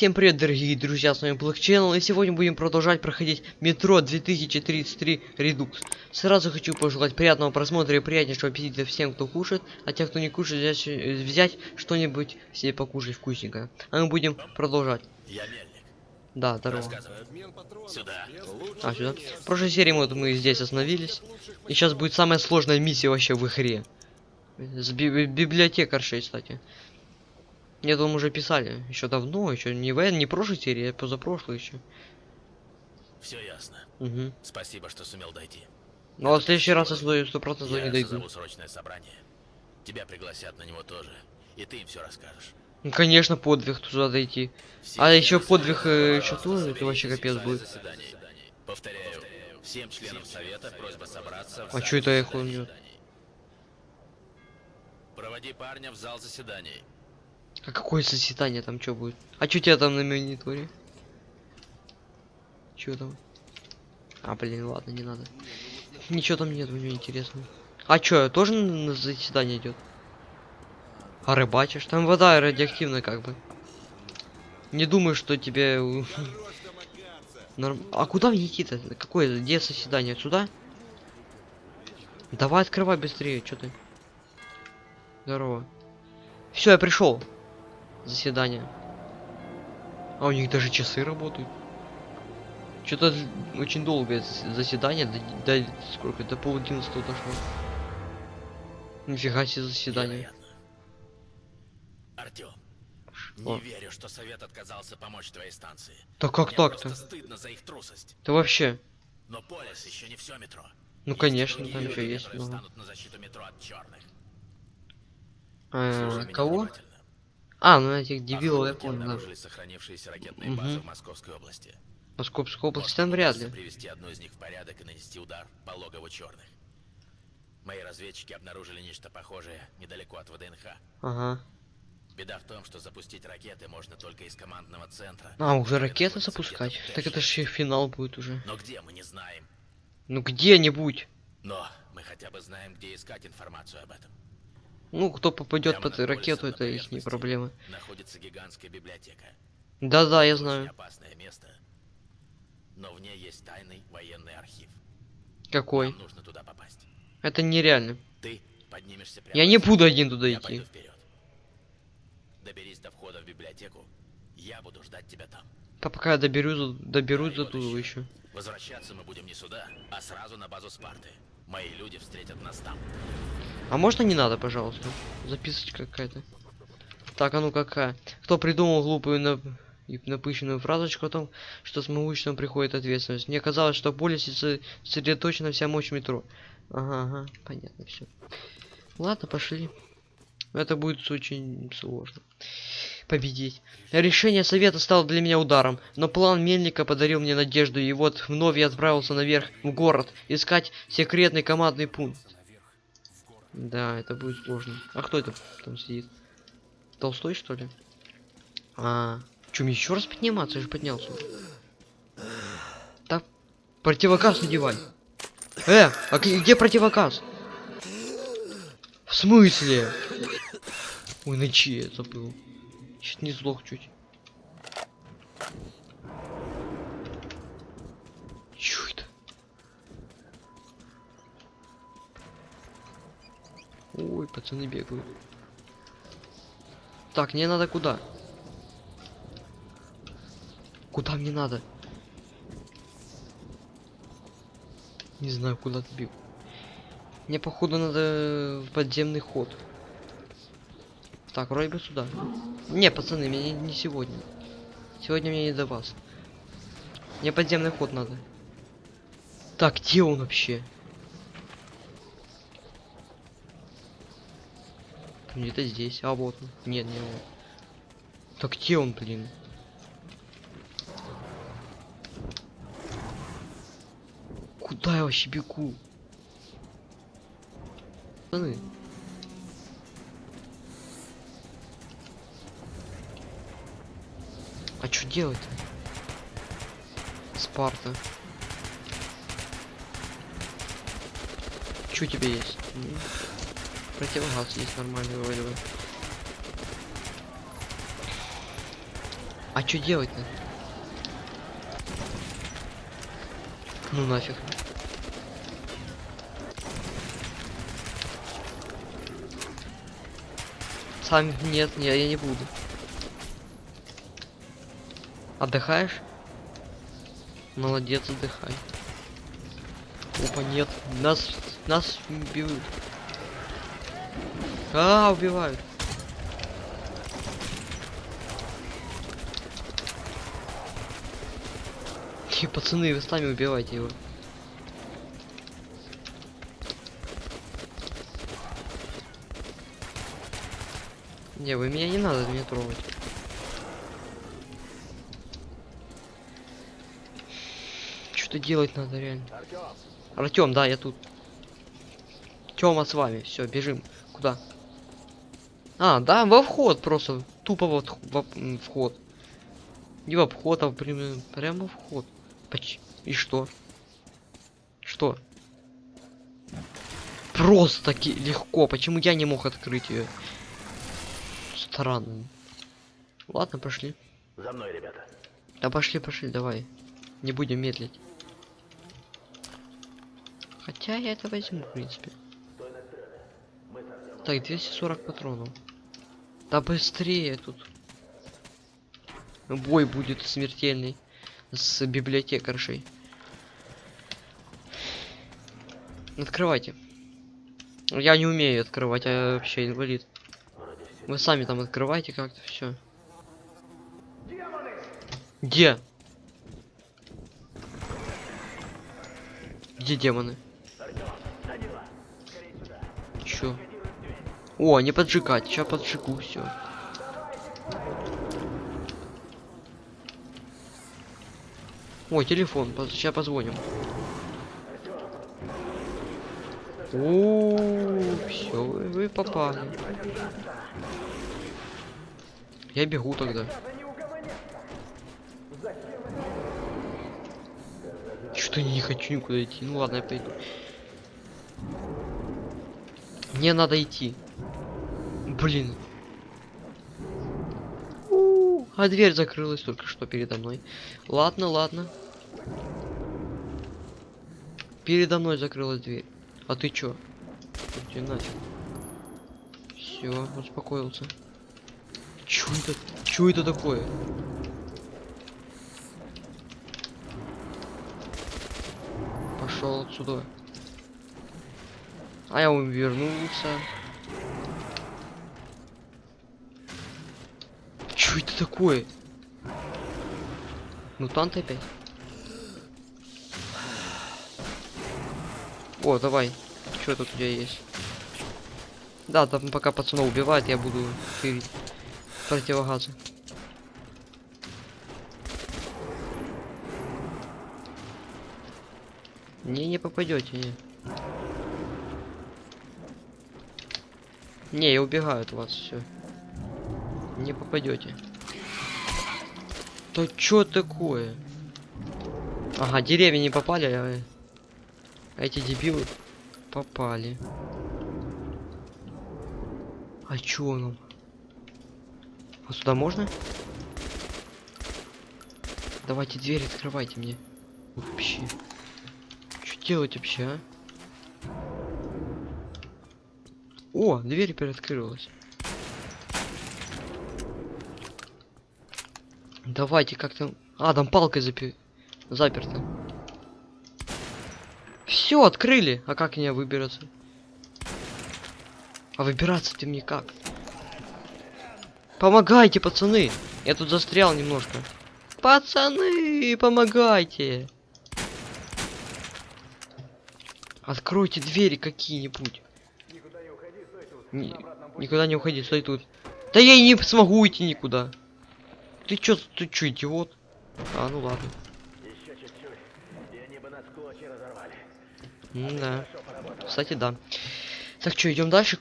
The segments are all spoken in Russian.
Всем привет, дорогие друзья, с вами Black Channel, и сегодня будем продолжать проходить метро 2033 Redux. Сразу хочу пожелать приятного просмотра и приятнейшего аппетита всем, кто кушает, а тех, кто не кушает, взять, взять что-нибудь себе покушать вкусненькое. А мы будем продолжать. Я мельник. Да, здорово. Сюда. А, сюда. В прошлой серии вот мы здесь остановились, и сейчас будет самая сложная миссия вообще в игре. С би библиотекаршей, кстати. Нет, мы уже писали. Еще давно, еще не в не прошлой серии, а позапрошлой еще. Все ясно. Угу. Спасибо, что сумел дойти. Ну а в следующий раз я сто процентов Я не дойду. срочное собрание. Тебя пригласят на него тоже. И ты им все расскажешь. Ну, конечно, подвиг туда дойти. Все А еще подвиг, э, еще тоже, это вообще капец будет. заседаний. Повторяю, всем членам совета просьба собраться А чё это эхо у? Проводи парня в зал заседаний. А какое сочетание там что будет? А что у тебя там на мониторе? Что там? А, блин, ладно, не надо. Ничего там нет, мне интересно. А чё, тоже на заседание идет? А рыбачишь? Там вода радиоактивная как бы. Не думаю, что тебе... у- Норм... А куда мне идти-то? Какое? Где заседание? Сюда? Давай открывай быстрее, что ты? Здорово. Все, я пришел. Заседание. А у них даже часы работают. Что-то очень долгое зас- заседание, до, до сколько, до пол одиннадцатого дошло. Нифига себе заседание. Что? не верю, что совет отказался помочь твоей станции. Да как так-то? стыдно за их трусость. Да вообще. Но Полис еще не все метро. Ну Есть конечно, там еще есть много. на защиту метро от черных. Меня кого? А, ну этих дебилов я понял, обнаружили сохранившиеся ракетные базы в Московской области. Московская область Может, там вряд ли. привести одну из них в порядок и нанести удар по логову черных. Мои разведчики обнаружили нечто похожее недалеко от ВДНХ. Ага. Беда в том, что запустить ракеты можно только из командного центра. А, уже ракеты запускать? Так это же финал будет уже. Но где мы не знаем. Ну где-нибудь. Но мы хотя бы знаем, где искать информацию об этом. Ну, кто попадет Прямо под ракету, это их не проблемы. Находится гигантская библиотека. Да-да, я Очень знаю. опасное место. Но в ней есть тайный военный архив. Какой? Нам нужно туда попасть. Это нереально. Ты поднимешься прямо Я не буду один туда Я идти. пойду вперед. Доберись до входа в библиотеку. Я буду ждать тебя там. А пока я доберусь, доберусь Да, до туда еще. еще. Возвращаться мы будем не сюда, а сразу на базу Спарты. Мои люди встретят нас там. А можно не надо, пожалуйста? Записочка какая-то. Так, а ну какая? Кто придумал глупую нап... и напыщенную фразочку о том, что с могуществом приходит ответственность? Мне казалось, что со- сосредоточена вся мощь метро. Ага, ага, понятно все. Ладно, пошли. Это будет очень сложно. Победить. Решение совета стало для меня ударом, но план Мельника подарил мне надежду, и вот вновь я отправился наверх в город искать секретный командный пункт. Да, это будет сложно. А кто это там сидит? Толстой, что ли? А, мне еще раз подниматься? Я же поднялся. Так, противогаз надевай. Э, а где противогаз? В смысле? Ой, на чьи я забыл. Чуть не сдох чуть. Это? Ой, пацаны бегают. Так, мне надо куда? Куда мне надо? Не знаю, куда ты бил. Мне походу надо в подземный ход. Так, вроде бы сюда. Не, пацаны, мне не, сегодня. Сегодня мне не до вас. Мне подземный ход надо. Так, где он вообще? Где-то здесь. А вот. Нет, не вот. Так где он, блин? Куда я вообще бегу? Пацаны. Что делать-то? Спарта. Что у тебя есть? М, Противогаз есть нормальный вроде бы. А что делать-то? Ну нафиг. Сам нет, не, я не буду. Отдыхаешь? Молодец, отдыхай. Опа, нет. Нас, нас убивают. А, убивают. И, пацаны, вы сами убивайте его. Не, вы меня не надо меня трогать. Что-то делать надо реально. Артем, да, я тут. Тёма с вами. Все, бежим. Куда? А, да, во вход просто. Тупо вот во вход. Не в обход, а прям, прямо в вход. Поч- И что? Что? Просто таки легко. Почему я не мог открыть ее? Странно. Ладно, пошли. За мной, ребята. Да пошли, пошли, давай. Не будем медлить. Хотя я это возьму, в принципе. Так, 240 патронов. Да быстрее тут. Бой будет смертельный с библиотекаршей. Открывайте. Я не умею открывать, я вообще инвалид. Вы сами там открывайте как-то все. Где? Где демоны? Чё? О, не поджигать, сейчас поджигу все. Ой, телефон, сейчас позвоним. О, все, вы, вы попали. Я бегу тогда. Что-то не хочу никуда идти. Ну ладно, я пойду. Мне надо идти. Блин. А дверь закрылась только что передо мной. Ладно, ладно. Передо мной закрылась дверь. А ты чё? Иди нафиг. Все, успокоился. Чё это? Чё это такое? Пошел отсюда. А я вернулся. Чё это такое? Мутант опять? О, давай. Что тут у тебя есть? Да, там пока пацана убивает, я буду ширить противогазы. Не, не попадете, не. Не, я убегаю от вас, все. Не попадете. То чё такое? Ага, деревья не попали, а эти дебилы попали. А чё нам? А сюда можно? Давайте дверь открывайте мне. Вообще. Что делать вообще, а? О, дверь приоткрылась. Давайте как-то... А, там палкой запи... заперто. Все, открыли. А как мне выбираться? А выбираться ты мне как? Помогайте, пацаны! Я тут застрял немножко. Пацаны, помогайте! Откройте двери какие-нибудь. Ни- никуда не уходи, стой тут. Да я и не смогу уйти никуда. Ты чё, ты чё, идиот? А, ну ладно. Еще чуть-чуть, и они бы нас в клочья разорвали. да. Кстати, да. Так что, идем дальше?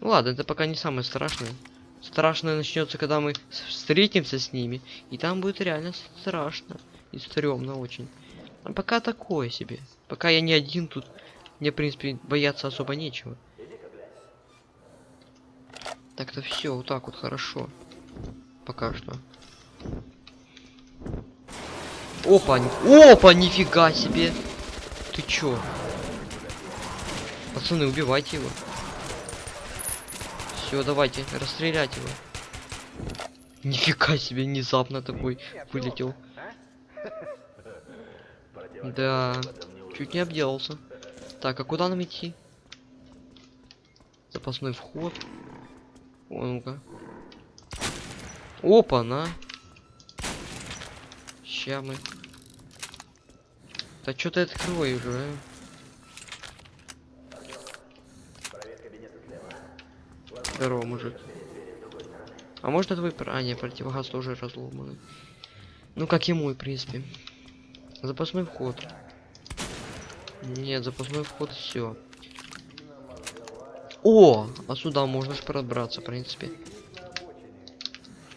Ну ладно, это пока не самое страшное. Страшное начнется, когда мы встретимся с ними. И там будет реально страшно. И стрёмно очень. А пока такое себе. Пока я не один тут. Мне, в принципе, бояться особо нечего. Так-то все, вот так вот хорошо. Пока что. Опа, ни- опа, нифига себе. Ты чё? Пацаны, убивайте его. Все, давайте, расстрелять его. Нифига себе, внезапно такой вылетел. Да, чуть не обделался. Так, а куда нам идти? Запасной вход. О, ну-ка. Опа, на. Ща мы. Да что ты открой уже, а? Здорово, мужик. А можно твой... пр- А, не, противогаз тоже разломанный. Ну, как мой, в принципе. Запасной вход. Нет, запасной вход все. О, а сюда можно ж пробраться, в принципе.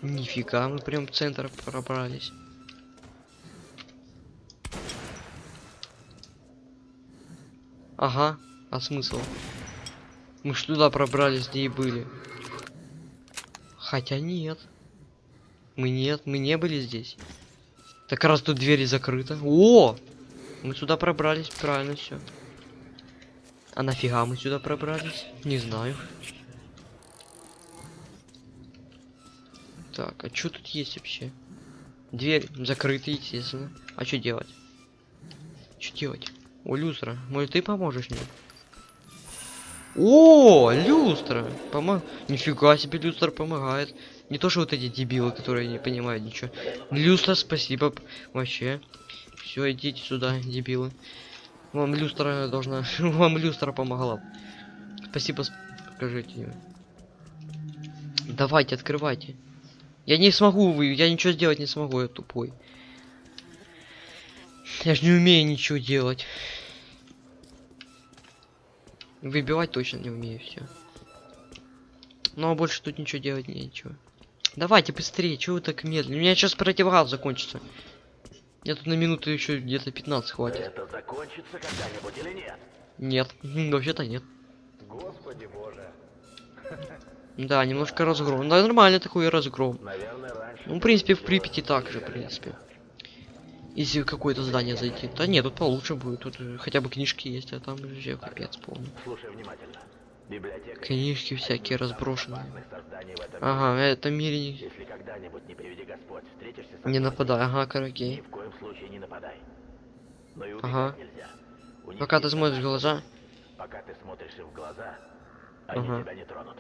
Нифига, мы прям в центр пробрались. Ага, а смысл? Мы ж туда пробрались, где и были. Хотя нет. Мы нет, мы не были здесь. Так раз тут двери закрыты. О! Мы сюда пробрались, правильно все. А нафига мы сюда пробрались? Не знаю. Так, а что тут есть вообще? Дверь закрыта, естественно. А что делать? Что делать? О, люстра, может ты поможешь мне? О, люстра! Помо... Нифига себе, люстра помогает. Не то, что вот эти дебилы, которые не понимают ничего. Люстра, спасибо. Вообще. Все, идите сюда, дебилы. Вам люстра должна... Вам люстра помогла. Спасибо, сп- скажите. Давайте, открывайте. Я не смогу, вы, я ничего сделать не смогу, я тупой. Я ж не умею ничего делать. Выбивать точно не умею все. Ну а больше тут ничего делать нечего. Давайте быстрее, чего вы так медленно? У меня сейчас противогаз закончится. Я тут на минуту еще где-то 15 хватит. Это закончится когда-нибудь или нет? Нет, вообще-то нет. Господи боже. Да, немножко разгром. Да, нормально такой разгром. Наверное, раньше... Ну, в принципе, в Припяти так же, в принципе. Если в какое-то здание зайти. Да нет, тут получше будет. Тут э, хотя бы книжки есть, а там вообще капец полный. Слушай внимательно. Книжки всякие разброшенные. этом Ага, в этом мире не. Если когда-нибудь, не приведи Господь, встретишься с не нападай. Ага, Ни каракей. в коем случае не нападай. Но и Ага. нельзя. У Пока ты смотришь в глаза. Пока ты смотришь им в глаза, они Ага. тебя не тронут.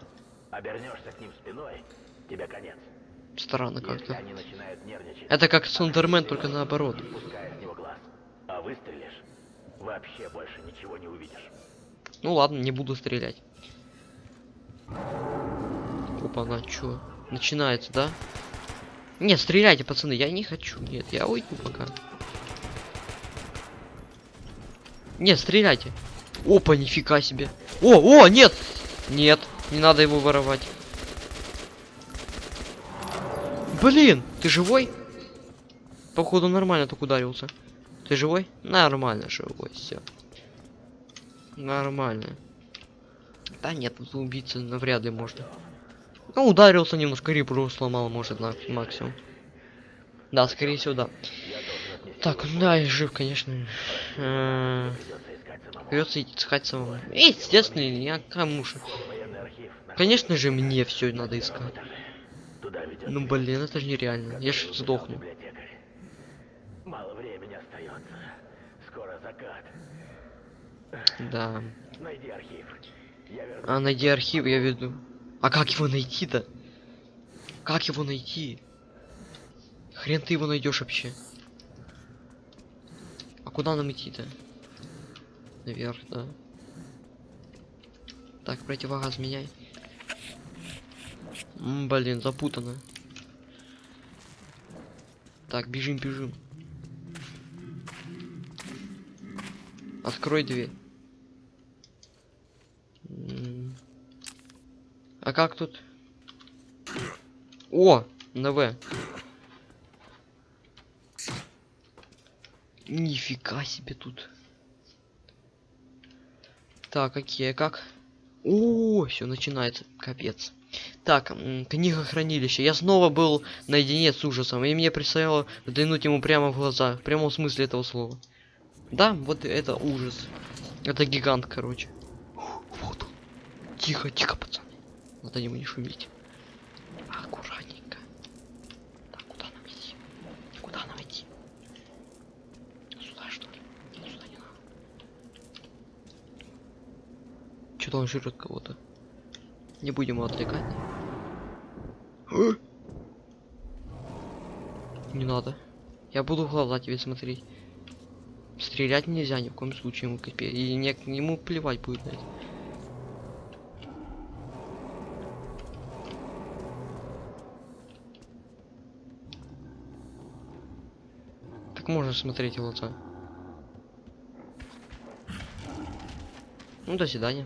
Обернешься к ним спиной, тебе конец. Странно как-то. Это как Сундермен, только наоборот. не пускай с него глаз. А выстрелишь, вообще больше ничего не увидишь. Ну ладно, не буду стрелять. Опа, на чё? Начинается, да? Нет, стреляйте, пацаны, я не хочу. Нет, я уйду пока. Нет, стреляйте. Опа, нифига себе. О, о, нет! Нет, не надо его воровать. Блин, ты живой? Походу нормально так ударился. Ты живой? Нормально живой, все. Нормально. Да нет, тут убийца навряд ли можно. Ну, ударился немножко, ребро сломал, может, на максимум. Да, скорее всего, да. Так, ну да, я жив, конечно. Э, самому. Придется искать самому. Естественно, я кому же. Конечно же, мне все надо искать. Ну блин, это же нереально. Я ж сдохну. Да. Найди архив. А найди архив, я веду. А как его найти-то? Как его найти? Хрен ты его найдешь вообще. А куда нам идти-то? Наверх, да. Так, противогаз меняй. М, блин, запутано. Так, бежим, бежим. Открой дверь. А как тут? О, на В. Нифига себе тут. Так, какие, как? О, все начинается, капец. Так, книга хранилища. Я снова был наедине с ужасом, и мне предстояло взглянуть ему прямо в глаза, в прямом смысле этого слова. Да, вот это ужас. Это гигант, короче. Тихо, тихо, пацаны. Надо ему не шуметь. Аккуратненько. Так, куда нам идти? Куда нам идти? Сюда, что ли? Нет, сюда не надо. Что-то он жрет кого-то. Не будем его отвлекать. А? Не надо. Я буду в глаза тебе смотреть. Стрелять нельзя ни в коем случае ему копе- И не, ему плевать будет на это. Так можно смотреть глаза. Ну, до свидания.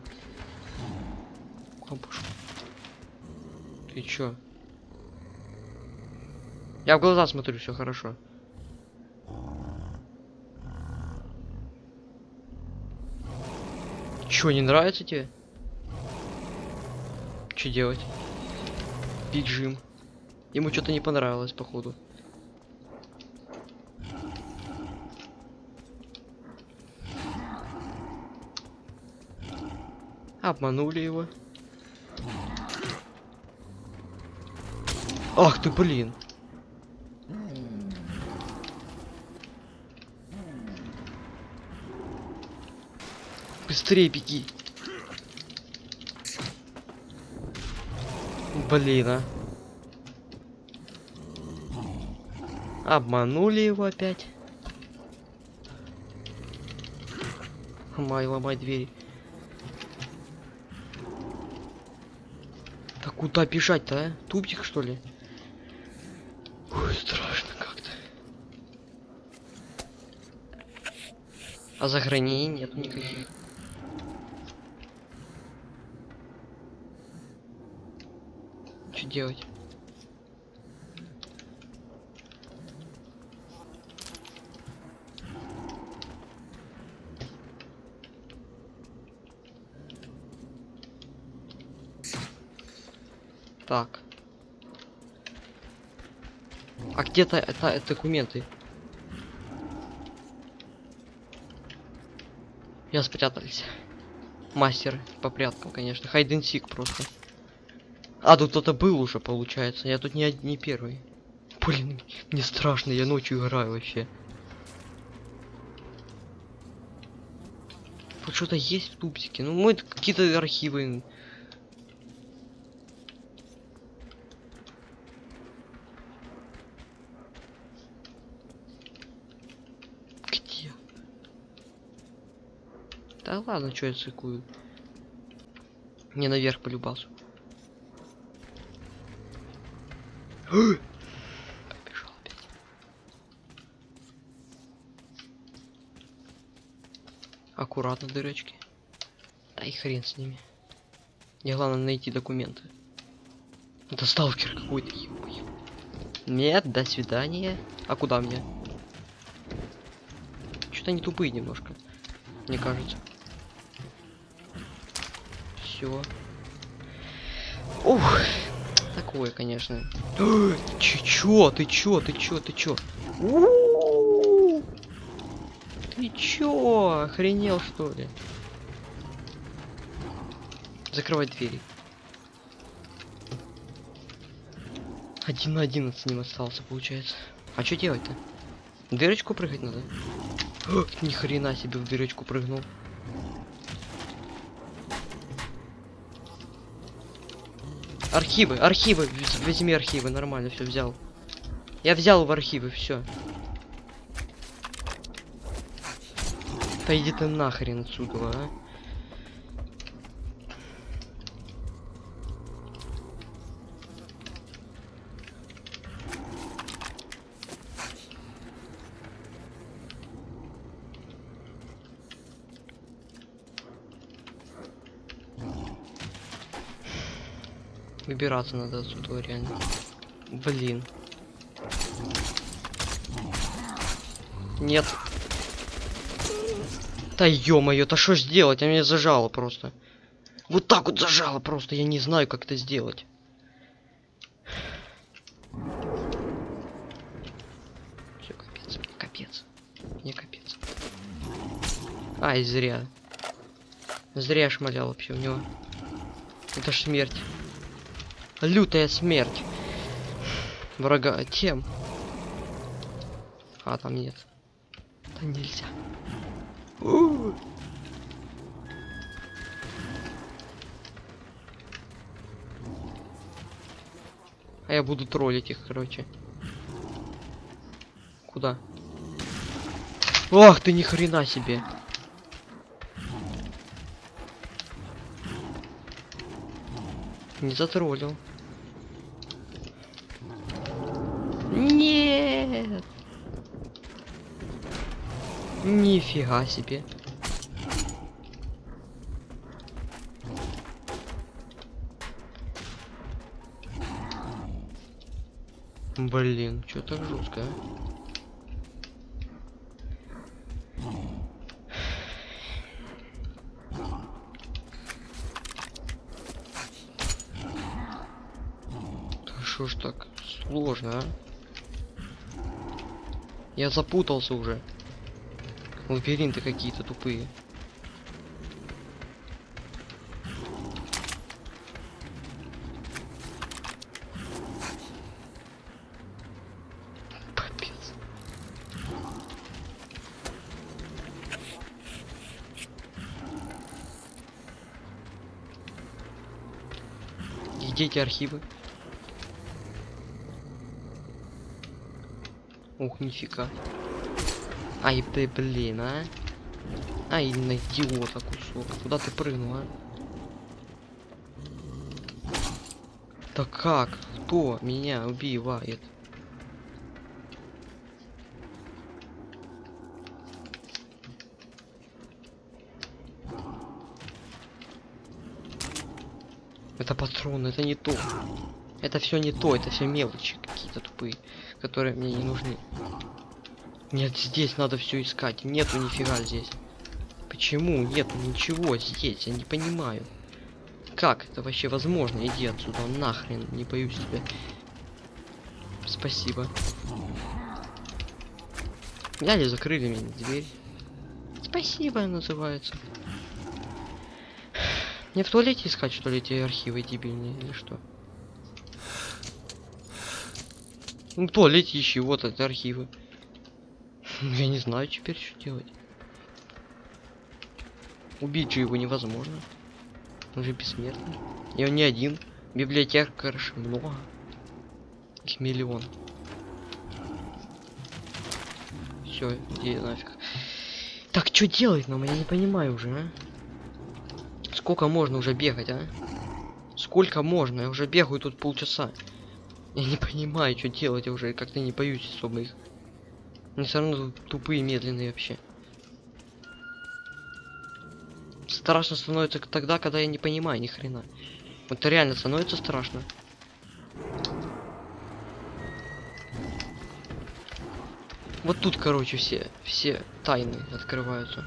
Бабушка. Ты чё? Я в глаза смотрю, все хорошо. Чё, не нравится тебе? Что делать? Бежим. Ему что-то не понравилось, походу. Обманули его. Ах ты, блин. Быстрее беги. Блин, а. Обманули его опять. Ломай, ломай двери. Куда бежать-то, а? Тупик, что ли? Ой, страшно как-то. А загранений нету никаких. Что делать? Так. А где-то это, документы. Я спрятались. Мастер по пряткам, конечно. Хайден сик просто. А, тут кто-то был уже, получается. Я тут не, не первый. Блин, мне страшно, я ночью играю вообще. Вот что-то есть в тупсике. Ну, мы какие-то архивы. Где? Да ладно, что я цикую. Не наверх опять. Аккуратно дырочки. И хрен с ними. Мне главное найти документы. Это сталкер какой-то. Нет, до свидания. А куда мне? Что-то они тупые немножко. Мне кажется. Все. Ух, такое, конечно. Че, чё, ты чё, ты чё, ты чё? Ты чё, охренел что ли? Закрывай двери. Один на один с ним остался, получается. А что делать-то? Дырочку прыгать надо? Ни хрена себе в дырочку прыгнул. Архивы, архивы, возьми архивы, нормально, все взял. Я взял в архивы, все. Иди ты нахрен отсюда, а. убираться надо отсюда реально. Блин. Нет. Да ё-моё, то что ж делать? А меня зажала просто. Вот так вот зажала просто. Я не знаю, как это сделать. Все, капец, мне капец. Мне капец. Ай, зря. Зря я шмалял вообще у него. Это ж смерть. Лютая смерть. Врага тем. А, там нет. Да нельзя. У. А я буду троллить их, короче. Куда? Ах ты ни хрена себе. Не затроллил. Нет. Нифига себе. Блин, что так жестко, а? Да Что ж так сложно, а? Я запутался уже. Лабиринты какие-то тупые. Капец. Где эти архивы? Ух, нифига. Ай, ты, блин, а? Ай, на идиота кусок. Куда ты прыгнул, а? Да как? Кто меня убивает? Это патроны, это не то. Это все не то, это все мелочи какие-то тупые, которые мне не нужны. Нет, здесь надо все искать. Нету нифига здесь. Почему нету ничего здесь? Я не понимаю. Как это вообще возможно? Иди отсюда, нахрен, не боюсь тебя. Спасибо. Взяли, закрыли мне дверь. Спасибо, называется. Мне в туалете искать, что ли, эти архивы дебильные или что? Ну, в туалете ищи, вот это архивы. Ну, Я не знаю теперь, что делать. Убить же его невозможно. Он же бессмертный. И он не один. Библиотек, короче, много. Их миллион. Все, иди нафиг. Так, что делать нам? Я не понимаю уже, а? Сколько можно уже бегать, а? Сколько можно? Я уже бегаю тут полчаса. Я не понимаю, что делать уже. Как-то не боюсь особо их. Они все равно тупые, медленные вообще. Страшно становится тогда, когда я не понимаю ни хрена. Вот реально становится страшно. Вот тут, короче, все, все тайны открываются.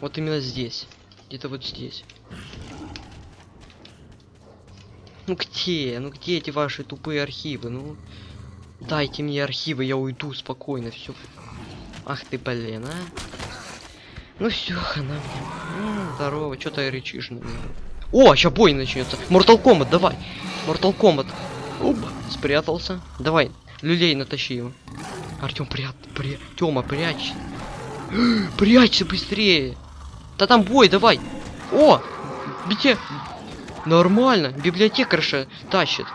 Вот именно здесь. Где-то вот здесь. Ну где? Ну где эти ваши тупые архивы? Ну дайте мне архивы, я уйду спокойно, все. Ах ты, блин, а? Ну все, хана мне. М, Здорово, что ты рычишь на меня? О, сейчас бой начнется. Mortal Kombat, давай. Mortal Kombat. Оп, спрятался. Давай, люлей натащи его. Артем, прят, пря... Тёма, прячь. Прячься быстрее. Да там бой, давай. О, бите. Нормально, библиотекарша тащит.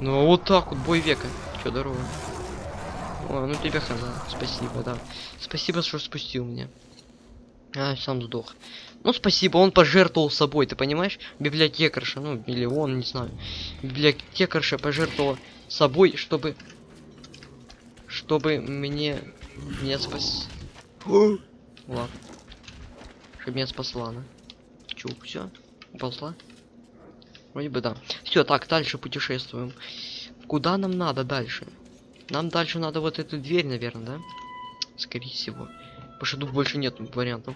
Ну вот так вот, бой века. Чё, здорово. О, ну тебе хана. Спасибо, да. Спасибо, что спустил меня. А, сам сдох. Ну, спасибо, он пожертвовал собой, ты понимаешь? Библиотекарша, ну, или он, не знаю. Библиотекарша пожертвовала собой, чтобы... Чтобы мне... Не спас... Ладно. Чтобы меня спасла она. Чё, все? Уползла? Вроде бы да. Все, так, дальше путешествуем. Куда нам надо дальше? Нам дальше надо вот эту дверь, наверное, да? Скорее всего. Потому что тут больше нет вариантов.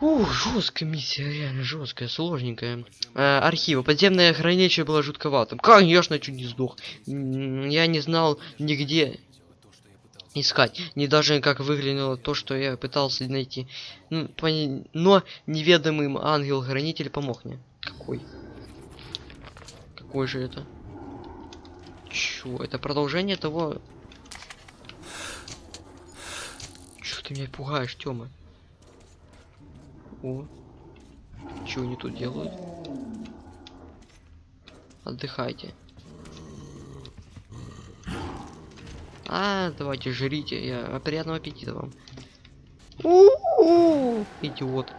Ух, жесткая миссия, реально жесткая, сложненькая. Э, архивы. Подземное хранилище было жутковатым. Конечно, чуть не сдох. Я не знал нигде. искать. Не даже как выглянуло то, что я пытался найти. Но неведомый ангел-хранитель помог мне. Какой? Какой же это? Чё? Это продолжение того... Чё ты меня пугаешь, Тёма? О. Чё они тут делают? Отдыхайте. А, давайте жрите. Я... а, Приятного аппетита вам. У-у-у, Идиот.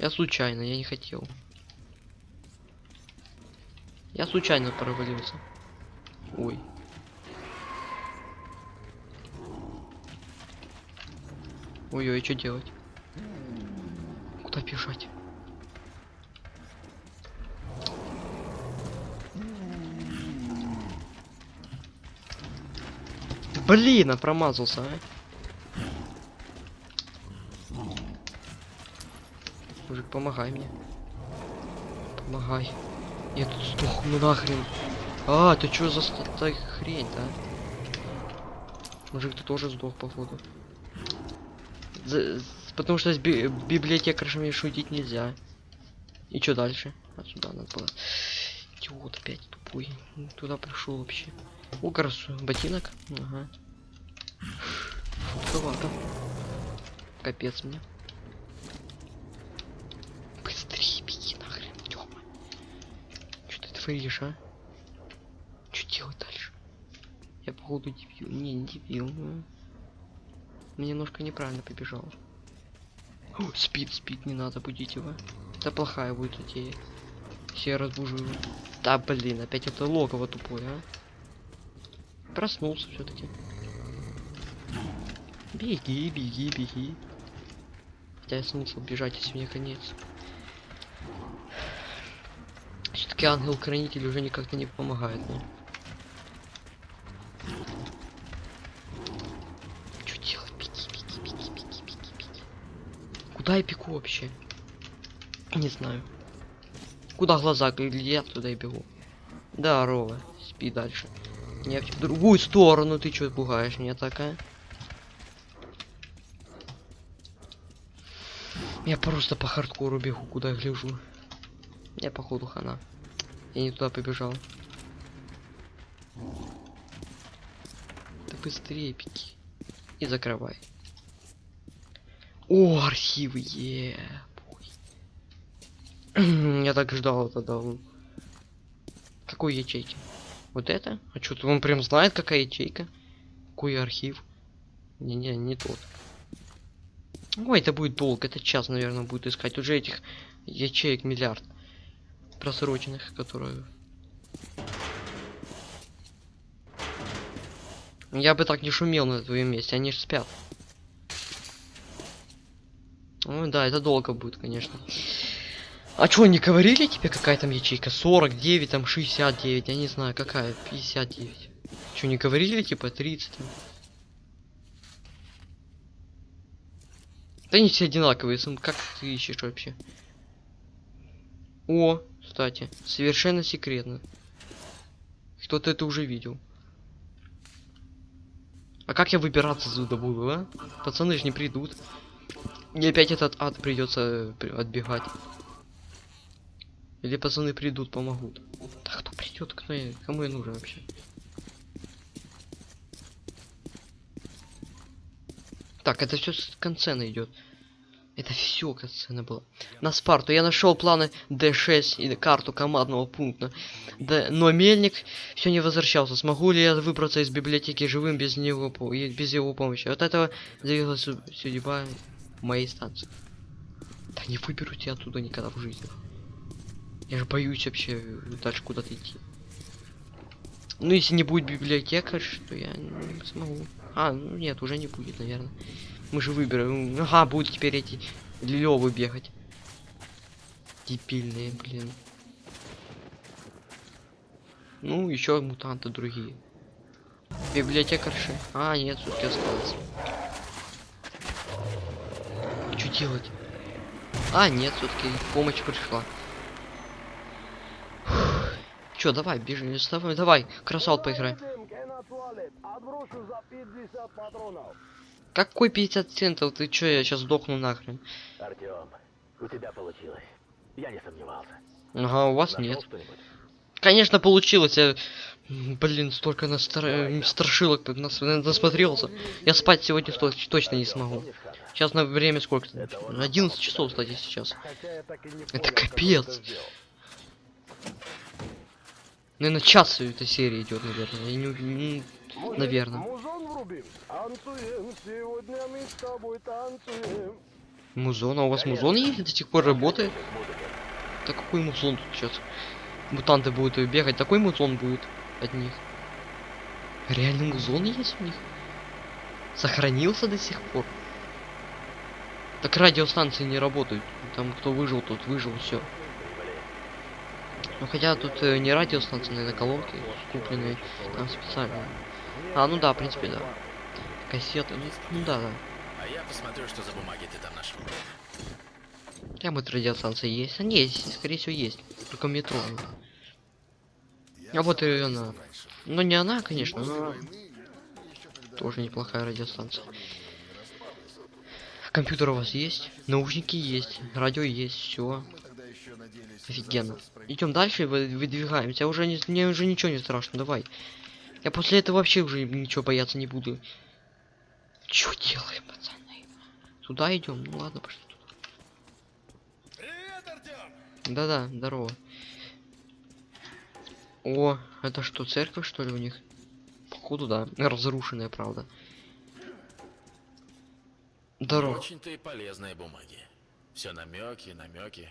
Я случайно, я не хотел. Я случайно провалился. Ой. Ой-ой, что делать? Куда бежать? Блин, а промазался, а? Мужик, помогай мне. Помогай. Я тут сдохну нахрен. А, ты чё за ста- та хрень-то, а? Мужик, ты тоже сдох, походу. За- потому что с би библиотекаршами шутить нельзя. И что дальше? Отсюда надо было. Идиот опять тупой. Туда пришел вообще. О, красу. Ботинок. Ага. Шутковато. Капец мне. Быстрее беги нахрен, Тёма. Что ты а? Что делать дальше? Я походу дебил. Не, не дебил. ну. Мне немножко неправильно побежал. Спит, спит, не надо будить его. Это плохая будет затея. Все я разбужу его. Да блин, опять это логово тупое, а. Проснулся все-таки. Беги, беги, беги. Хотя смысл бежать, если мне конец. Все-таки ангел-хранитель уже никак-то не помогает мне. Что делать? Беги, беги, беги, беги, беги, беги. Куда я бегу вообще? Не знаю. Куда глаза глядят, туда и бегу. Здорово. Спи дальше. Не в другую сторону ты что пугаешь меня такая? Я просто по хардкору бегу, куда гляжу. Я походу хана. Я не туда побежал. Да быстрее беги. И закрывай. О, архивы, е. Я так ждал это. Какой ячейки? Вот это? А что-то он прям знает, какая ячейка? Какой архив? Не-не, не тот. Ой, это будет долго, это час, наверное, будет искать. Уже этих ячеек миллиард. Просроченных, которые... Я бы так не шумел на твоем месте, они же спят. Ну да, это долго будет, конечно. А чё, не говорили тебе, какая там ячейка? 49, там 69, я не знаю, какая, 59. Чё, не говорили, типа 30 там? Да они все одинаковые, сам, как ты ищешь вообще? О, кстати, совершенно секретно. Кто-то это уже видел. А как я выбираться отсюда буду, а? Пацаны же не придут. Мне опять этот ад придется отбегать. Или пацаны придут, помогут. Да кто придет, кто я, кому я нужен вообще? Так, это все с концена идет. Это все концена было. На Спарту я нашел планы D6 и карту командного пункта. Д... Но мельник все не возвращался. Смогу ли я выбраться из библиотеки живым без него без его помощи? От этого двигалась су- судьба моей станции. Да не выберу тебя оттуда никогда в жизни. Я же боюсь вообще дальше куда-то идти. Ну, если не будет библиотека, то я не смогу. А, ну нет, уже не будет, наверное. Мы же выберем. Ага, будут теперь эти лилёвы бегать. Дебильные, блин. Ну, еще мутанты другие. Библиотекарши. А, нет, все-таки осталось. Что делать? А, нет, все-таки помощь пришла. Чё, давай, бежи, с тобой, давай, за 50 патронов. Какой 50 центов? Ты чё, я сейчас сдохну нахрен. Артем, у тебя получилось. Я не сомневался. Ага, у вас Нашел нет. Конечно, получилось. Я, блин, столько на страшилок тут нас, насмотрелся. Я спать сегодня точ- точно не смогу. Сейчас на время сколько? Он 11 часов, кстати, сейчас. Это капец. Наверное, час эта серия идет, наверное. Я не, м, Врубим? Танцуем, сегодня мы с тобой танцуем. музон. А у вас музон есть до сих пор работает? Да какой музон тут сейчас? Мутанты будут бегать. Такой музон будет от них. Реально музон есть у них? Сохранился до сих пор. Так радиостанции не работают. Там кто выжил, тот выжил, все. Ну хотя тут э, не радиостанции, наверное, колонки купленные там специально. А, ну да, в принципе, да. Кассеты, ну, ну да, да. А я посмотрю, что за бумаги ты там нашел. Там вот радиостанция есть. А не, есть, скорее всего, есть. Только метро. А вот и она. Ну не она, конечно, но тоже неплохая радиостанция. Компьютер у вас есть, наушники есть, радио есть, все. Офигенно. Идем дальше, вы- выдвигаемся. Уже не, мне уже ничего не страшно, давай. Я после этого вообще уже ничего бояться не буду. Чё делаем, пацаны? Туда идем? Ну ладно, пошли. Артем! Да-да, здорово. О, это что, церковь, что ли, у них? Походу, да. Разрушенная, правда. Здорово. Очень-то и полезные бумаги. Все намеки, намеки.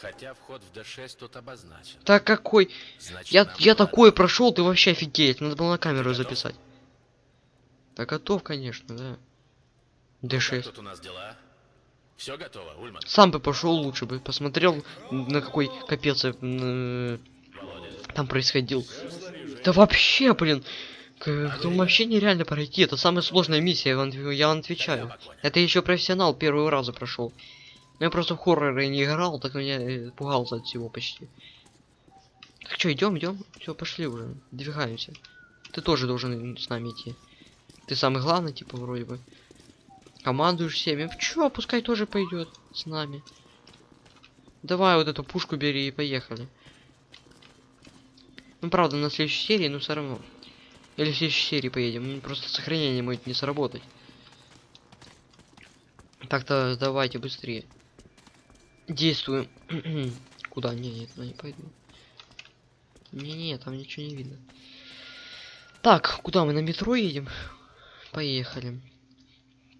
Хотя вход в D6 тут обозначен. Так какой? Значит, Я, я надо. такое прошел, ты вообще офигеть. Надо было на камеру записать. Да готов, конечно, да. Ну, Как D6. тут у нас дела? Все готово, Ульман? Сам бы пошел лучше бы, посмотрел, на какой капец э, там происходил. Да вообще, блин, там вообще нереально пройти. Это самая сложная миссия, я вам, отвечаю. Это еще профессионал первого раза прошел. Ну, Я просто в хорроры не играл, так меня э, пугался от всего почти. Так что, идем, идем? Все, пошли уже, двигаемся. Ты тоже должен с нами идти. Ты самый главный, типа, вроде бы. Командуешь всеми. Чё, пускай тоже пойдет с нами. Давай вот эту пушку бери и поехали. Ну, правда, на следующей серии, но все равно. Или в следующей серии поедем. Ну, просто сохранение может не сработать. Так-то давайте быстрее. Действуем. Куда? Не, не, туда не пойду. Не-не, там ничего не видно. Так, куда мы на метро едем? Поехали.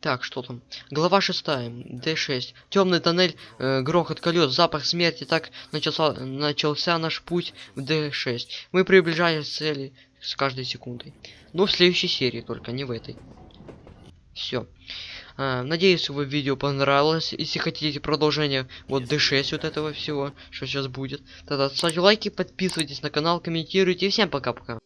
Так, что там? Глава шестая, D6. Темный тоннель, э, грохот колес, запах смерти. Так начался, начался наш путь в D6. Мы приближались к цели с каждой секундой. Но в следующей серии только, не в этой. Все. Надеюсь, вам видео понравилось. Если хотите продолжение вот D6 вот этого всего, что сейчас будет, тогда ставьте лайки, подписывайтесь на канал, комментируйте. И всем пока-пока.